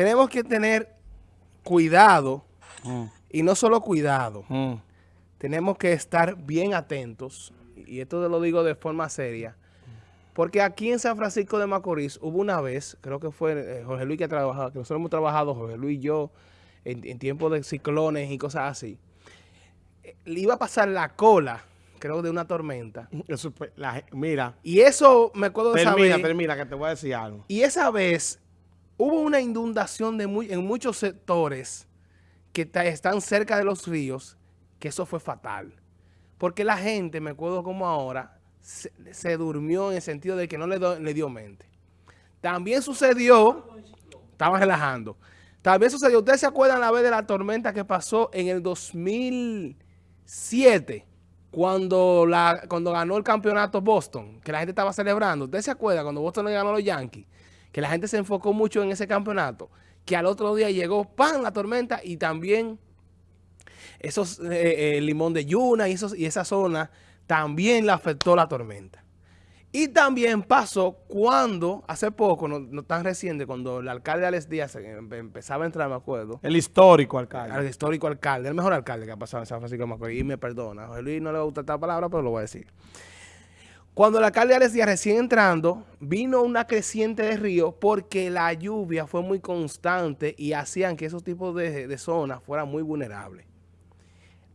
tenemos que tener cuidado, mm. y no solo cuidado, mm. tenemos que estar bien atentos, y esto lo digo de forma seria, porque aquí en San Francisco de Macorís hubo una vez, creo que fue eh, Jorge Luis que ha trabajado, que nosotros hemos trabajado, Jorge Luis y yo, en, tiempos de ciclones y cosas así. Le iba a pasar la cola, creo, de una tormenta. Eso, mira. Y eso me acuerdo de Termina, termina, que te voy a decir algo. Y esa vez hubo una inundación de muy, en muchos sectores que están cerca de los ríos, que eso fue fatal. Porque la gente, me acuerdo como ahora, se, durmió en el sentido de que no le, le dio mente. También sucedió, estaba relajando, también sucedió, ¿ustedes se acuerdan la vez de la tormenta que pasó en el 2007? Cuando, la, ganó el campeonato Boston, que la gente estaba celebrando. ¿Ustedes se acuerdan cuando Boston le ganó a los Yankees? Que la gente se enfocó mucho en ese campeonato. Que al otro día llegó, ¡pam!, la tormenta y también esos eh, eh, limón de Yuna y, esos, y esa zona también le afectó la tormenta. Y también pasó cuando, hace poco, no, tan reciente, cuando el alcalde Alex Díaz em, empezaba a entrar, me acuerdo. El histórico alcalde. El histórico alcalde, el mejor alcalde que ha pasado en San Francisco de Macorís. Y me perdona, José Luis no le gusta esta palabra, pero lo voy a decir. Cuando el alcalde Alex recién entrando, vino una creciente de río porque la lluvia fue muy constante y hacían que esos tipos de, de zonas fueran muy vulnerables.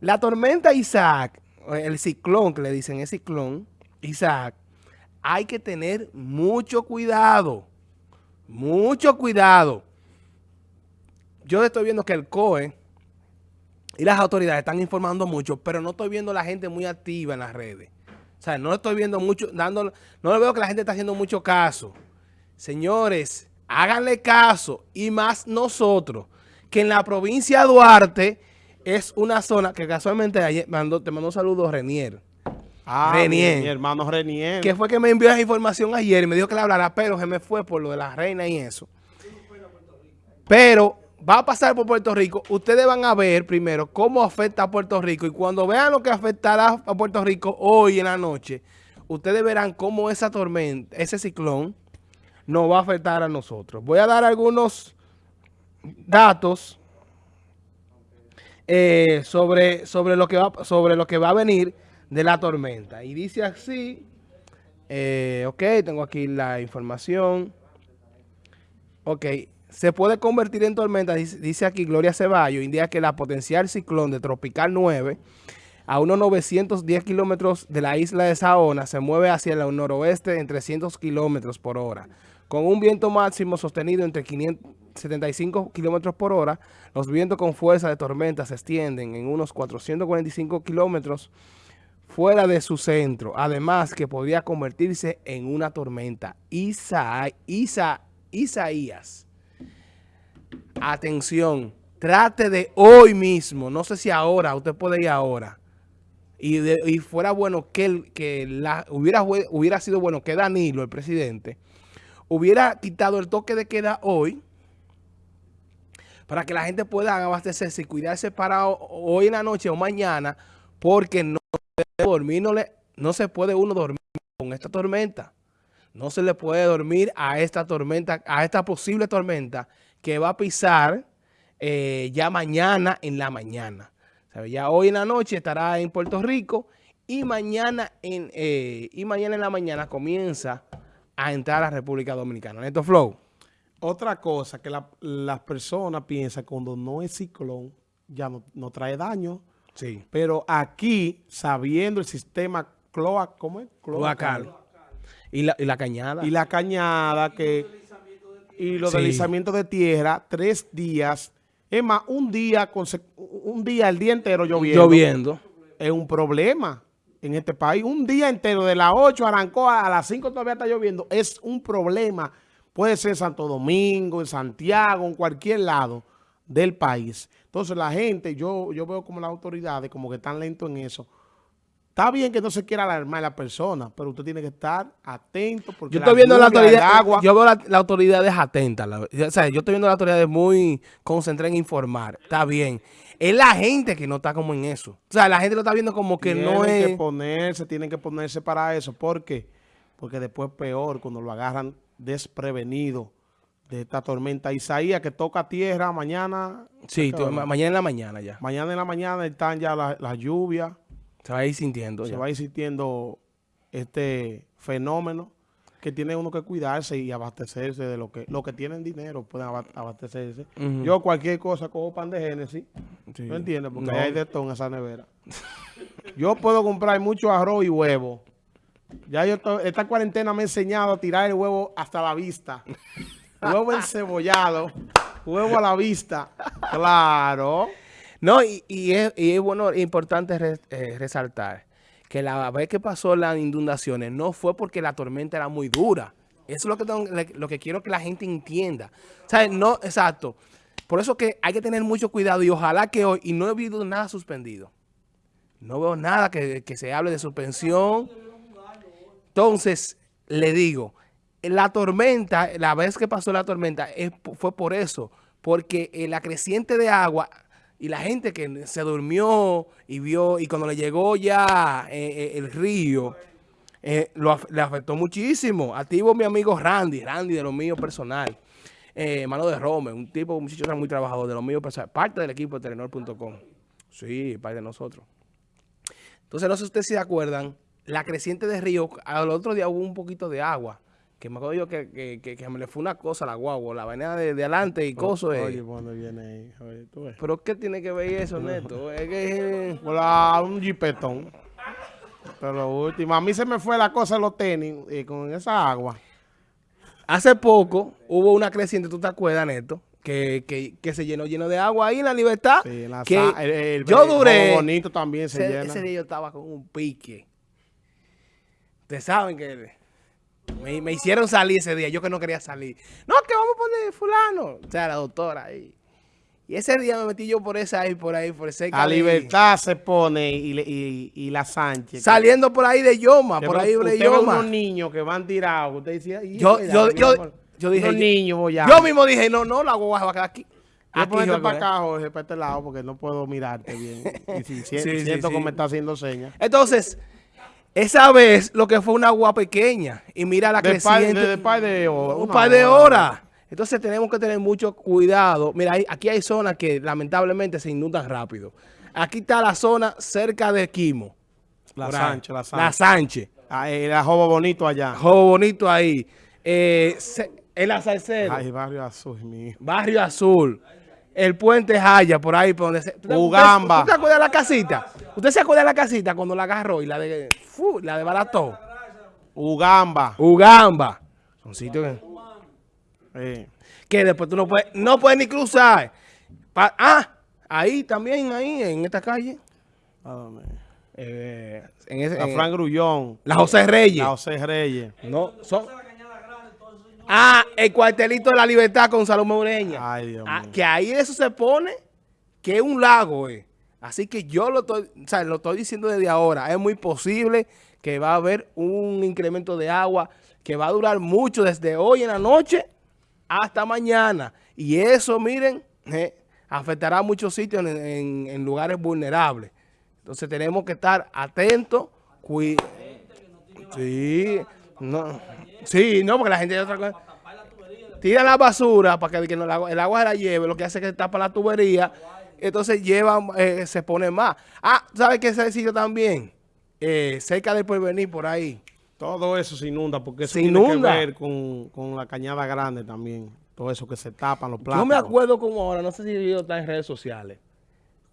La tormenta Isaac el ciclón, que le dicen el ciclón, Isaac, hay que tener mucho cuidado, mucho cuidado. Yo estoy viendo que el COE y las autoridades están informando mucho, pero no estoy viendo la gente muy activa en las redes. O sea, no estoy viendo mucho, dando, no veo que la gente está haciendo mucho caso. Señores, háganle caso, y más nosotros, que en la provincia de Duarte es una zona que casualmente ayer te mandó un saludo Renier. Ah, Renier. Mi, hermano Renier. Que fue que me envió esa información ayer y me dijo que le hablara, pero se me fue por lo de la reina y eso. Pero va a pasar por Puerto Rico. Ustedes van a ver primero cómo afecta a Puerto Rico y cuando vean lo que afectará a Puerto Rico hoy en la noche, ustedes verán cómo esa tormenta, ese ciclón, nos va a afectar a nosotros. Voy a dar algunos datos eh, sobre, sobre, lo que va, sobre lo que va a venir de la tormenta. Y dice así, eh, ok, tengo aquí la información. Ok, se puede convertir en tormenta, dice, aquí Gloria Ceballos, indica que la potencial ciclón de Tropical 9 a unos 910 kilómetros de la isla de Saona se mueve hacia el noroeste en 300 kilómetros por hora, con un viento máximo sostenido entre 500 75 kilómetros por hora, los vientos con fuerza de tormenta se extienden en unos 445 kilómetros fuera de su centro. Además que podría convertirse en una tormenta. Isa, Isaías. Atención. Trate de hoy mismo. No sé si ahora. Usted puede ir ahora. Y, fuera bueno que, que la, hubiera, hubiera sido bueno que Danilo, el presidente, hubiera quitado el toque de queda hoy para que la gente pueda abastecerse y cuidarse para hoy en la noche o mañana, porque no, dormir, no, le, no se puede uno dormir con esta tormenta. No se le puede dormir a esta tormenta, a esta posible tormenta que va a pisar eh, ya mañana en la mañana. Ya hoy en la noche estará en Puerto Rico y mañana en, eh, y mañana en la mañana comienza a entrar a la República Dominicana. Neto Flow. Otra cosa que las personas piensan cuando no es ciclón, ya no, trae daño. Sí. Pero aquí, sabiendo el sistema cloac, ¿cómo es? Cloacal. Y la, y la cañada. Y la cañada que... Y los deslizamientos de tierra, tres días. Es más, un día, un día, el día entero lloviendo. Lloviendo. Es un problema en este país. Un día entero, de las 8 arrancó a las 5 todavía está lloviendo. Es un problema Puede ser en Santo Domingo, en Santiago, en cualquier lado del país. Entonces la gente, yo, yo veo como las autoridades como que están lentos en eso. Está bien que no se quiera alarmar a la persona, pero usted tiene que estar atento. Porque yo estoy viendo la autoridad, yo veo la, la autoridad es atenta. o sea, yo estoy viendo la autoridad muy concentrada en informar. Está bien. Es la gente que no está como en eso. O sea, la gente lo está viendo como que no es... Tienen que ponerse, tienen que ponerse para eso. ¿Por qué? Porque después peor cuando lo agarran desprevenido de esta tormenta Isaías que toca tierra mañana. Sí, tú, mañana en la mañana ya. Mañana en la mañana están ya las la lluvias. Se va a ir sintiendo. Se ya. va a ir sintiendo este fenómeno que tiene uno que cuidarse y abastecerse de lo que lo que tienen dinero pueden aba- abastecerse. Yo cualquier cosa cojo pan de Génesis, Sí. ¿no entiendes? Porque No. hay de todo en esa nevera. Yo puedo comprar mucho arroz y huevo. Ya yo esta cuarentena me ha enseñado a tirar el huevo hasta la vista. huevo encebollado, huevo a la vista. Claro. No, y, es, bueno, importante re- eh, resaltar que la vez que pasó las inundaciones no fue porque la tormenta era muy dura. Eso es lo que, tengo- lo que quiero que la gente entienda. No, exacto. Por eso que hay que tener mucho cuidado y ojalá que hoy, y no he visto nada suspendido. No veo nada que, que se hable de suspensión. Entonces, le digo, la tormenta, la vez que pasó la tormenta, fue por eso, porque eh, la creciente de agua y la gente que se durmió y vio, y cuando le llegó ya eh, eh, el río, eh, lo le afectó muchísimo. Activo mi amigo Randy, Randy de lo mío personal, eh, mano de Rome, un tipo, un muchacho muy trabajador de lo mío personal, parte del equipo de Telenor.com. Sí, parte de nosotros. Entonces, no sé si ustedes se acuerdan, la creciente de río, al otro día hubo un poquito de agua. Que me acuerdo yo que, que, que- que me le fue una cosa a la guagua, la vaina de, de adelante y cosas. eh. Oye, ¿por dónde viene ahí? Oye, tú ves. Pero ¿qué tiene que ver eso, Neto? Es que... Hola, un jipetón. Pero lo último, a mí se me fue la cosa de los tenis eh, con esa agua. Hace poco hubo una creciente, ¿tú te acuerdas, Neto? Que, que, que se llenó lleno de agua ahí en la libertad. Sí, en la que el- el- yo el duré. Jobo bonito también se ese, llena. ese día yo estaba con un pique. Ustedes saben que me, me hicieron salir ese día. Yo que no quería salir. No, que vamos a poner fulano. O sea, la doctora ahí. Y ese día me metí yo por esa ahí, por ahí, por cerca A libertad se pone y, y, y la Sánchez. Saliendo por ahí de Yoma, por ahí de Yoma. unos niños que van tirados. Usted decía, "Y Yo- yo- yo- amor". yo dije, Unos niños boyados. Yo mismo dije, no, no, la guagua va a quedar aquí. Aquí a para acá, Jorge, para este lado, porque no puedo mirarte bien. Y si, si- Sí, sí, siento sí. que me está haciendo señas. Entonces, esa vez lo que fue una agua pequeña. Y mira la De par, creciente. de, de par de horas. un par de hora. horas. Entonces tenemos que tener mucho cuidado. Mira, hay- aquí hay zonas que lamentablemente se inundan rápido. Aquí está la zona cerca de Quimo. La por ahí. Sánchez, la La Sánchez. Sánchez. Ah, eh, la Jobo bonito allá. Jobo bonito ahí. Eh, se- en la. Ay, barrio azul, hijo. Barrio Azul. El puente Jaya, por ahí, por donde se... ¿Tú te- Ugamba. ¿Usted se acuerda de la casita? ¿Usted se acuerda de la casita cuando la agarró y la de... fu, la desbarató? Ugamba. Ugamba. Son sitios que... Eh, que después tú no puedes, no puedes ni cruzar. Pa- ah, ahí también, ahí, en esta calle. eh, en ese- La Fran Grullón. la José Reyes. La José Reyes. No, son... Ah, el cuartelito de la libertad con Salomé Ureña. Ay, Dios Ah, que ahí eso se pone que es un lago, eh. Así que yo lo estoy, o sea, lo estoy diciendo desde ahora. Es muy posible que va a haber un incremento de agua que va a durar mucho desde hoy en la noche hasta mañana. Y eso, miren, eh, afectará a muchos sitios en, en- en lugares vulnerables. Entonces tenemos que estar atentos. Sí, no, sí, no, porque la gente otra cosa. Tira la basura para que, el, agua, el agua se la lleve, lo que hace es que tapa la tubería, entonces lleva, eh, se pone más. Ah, ¿sabes qué sitio también? Eh, cerca del porvenir, por ahí. Todo eso se inunda porque eso Se tiene inunda. que ver con, con la cañada grande también. Todo eso que se tapan, los plásticos. Yo me acuerdo como ahora, no sé si yo está en redes sociales,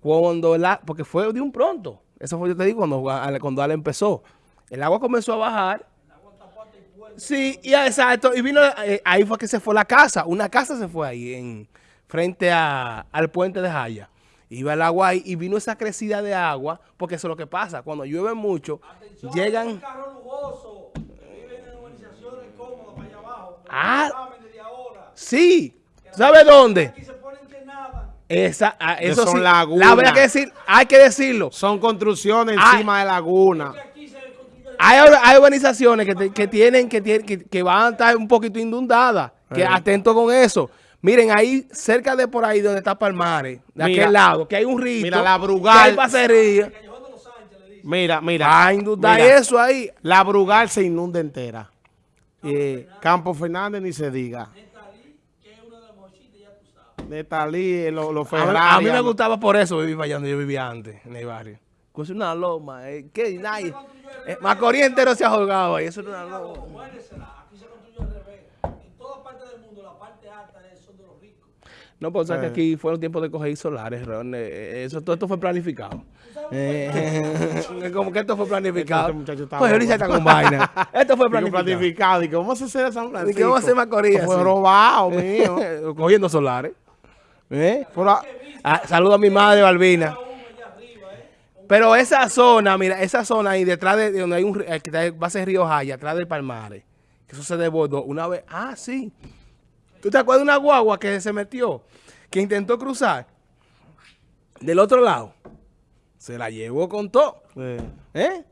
cuando la, porque fue de un pronto, eso fue yo te digo cuando, cuando Ale empezó, el agua comenzó a bajar, sí, y ah, exacto, y vino, eh, ahí fue que se fue la casa, una casa se fue ahí, en frente a- al puente de Jaya, iba el agua ahí y vino esa crecida de agua, porque eso es lo que pasa, cuando llueve mucho, llegan... carro lujoso, viven en urbanizaciones cómodas para allá abajo. pero Ah. Sí, ¿sabe dónde? Aquí se ponen que nada. Esa, ah, eso son sí, lagunas. la verdad que decir, hay que decirlo. Son construcciones Ay. encima de laguna. Hay, hay urbanizaciones que, te- que tienen que, tienen- que, que van a estar un poquito inundadas. Que atento con eso. Miren, ahí cerca de por ahí donde está Palmares, de Mira, aquel lado, que hay un río. mira la Brugal. Que hay pasería. Mira, mira. Va a inundar mira, eso ahí. La Brugal se inunda entera. Eh, Campo Fernández ni se diga. de Talí, los lo A mí, Ferrari. a mí me gustaba por eso vivir allá donde yo vivía antes, en el barrio. Pues una loma, eh, que nadie. Eh, Macorís entero se ha jugado ahí, eso era una loma. Muéresela, aquí se construyó al revés. En toda parte del mundo, la parte alta es, son de los ricos. No, pues o sea que Eh. aquí fueron tiempos de coger solares, Ron. eh, Eso, todo esto fue planificado. Eh, como que esto fue planificado. Este Pues ahorita está con vaina. Esto fue planificado. planificado. ¿Y cómo se hace San Francisco? ¿Y qué vamos a hacer Macorís Fue robado, mío. Cogiendo solares. ¿Eh? Pero, ah, Ah, saludo a mi madre, Balbina. Uno allá arriba, ¿eh? Pero esa zona, mira, esa zona ahí detrás de, de donde hay un eh, va a ser Río Jaya, atrás del Palmares, que eso se desbordó una vez. Ah, sí. ¿Tú te acuerdas de una guagua que se metió, que intentó cruzar del otro lado? Se la llevó con todo. eh, ¿Eh?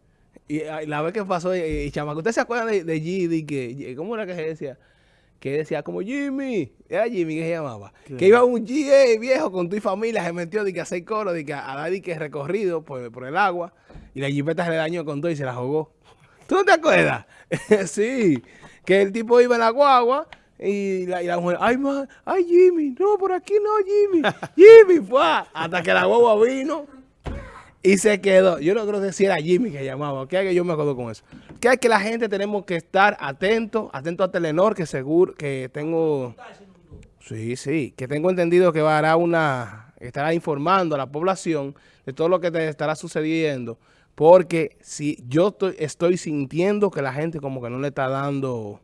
Y, ah, y la vez que pasó, y, y chamaco, ¿usted se acuerda de, de Gidi? Que, ¿Cómo era que se decía? Que decía como Jimmy, era Jimmy que se llamaba. Que iba un GA viejo con tu familia, se metió de que a hacer coro, de que a dar que recorrido por, por el agua, y la jipeta se le dañó con todo y se la jugó. ¿Tú no te acuerdas? sí, que el tipo iba en la guagua y la, y la mujer, ay, ma, ay, Jimmy, no, por aquí no, Jimmy, Jimmy, fue hasta que la guagua vino y se quedó. Yo no creo que si era Jimmy que llamaba. Que que yo me acuerdo con eso. Que hay que la gente tenemos que estar atentos, atentos a Telenor, que seguro que tengo. Sí, sí, que tengo entendido que dar una, estará informando a la población de todo lo que te estará sucediendo. Porque si yo estoy, estoy sintiendo que la gente como que no le está dando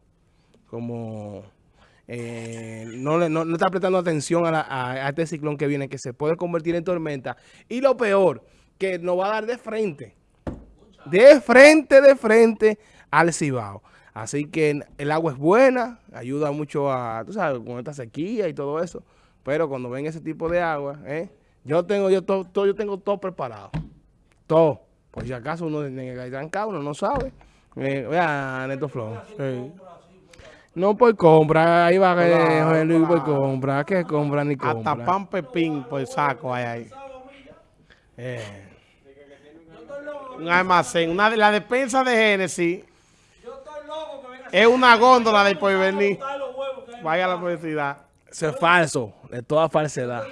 como eh, no, no, no está prestando atención a, la- a- a este ciclón que viene, que se puede convertir en tormenta. Y lo peor, que nos va a dar de frente. De frente, de frente al Cibao. Así que el agua es buena, ayuda mucho a, tú sabes, con esta sequía y todo eso. Pero cuando ven ese tipo de agua, ¿eh? yo tengo yo todo, todo- yo tengo todo preparado. Todo. Por si acaso uno que caer trancado, uno no sabe. Eh, vea, Neto Flow. sí. No por compra, ahí va eh, José Luis por compra, que compra ni compra. Hasta pan pepín por saco hay ahí. Eh, Un almacén. Una, la despensa de Génesis Yo estoy loco que venga a es una góndola de porvenir. Vaya a la publicidad. eso es falso, de toda falsedad.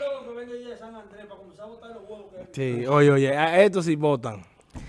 Sí, oye, oye, a estos sí votan.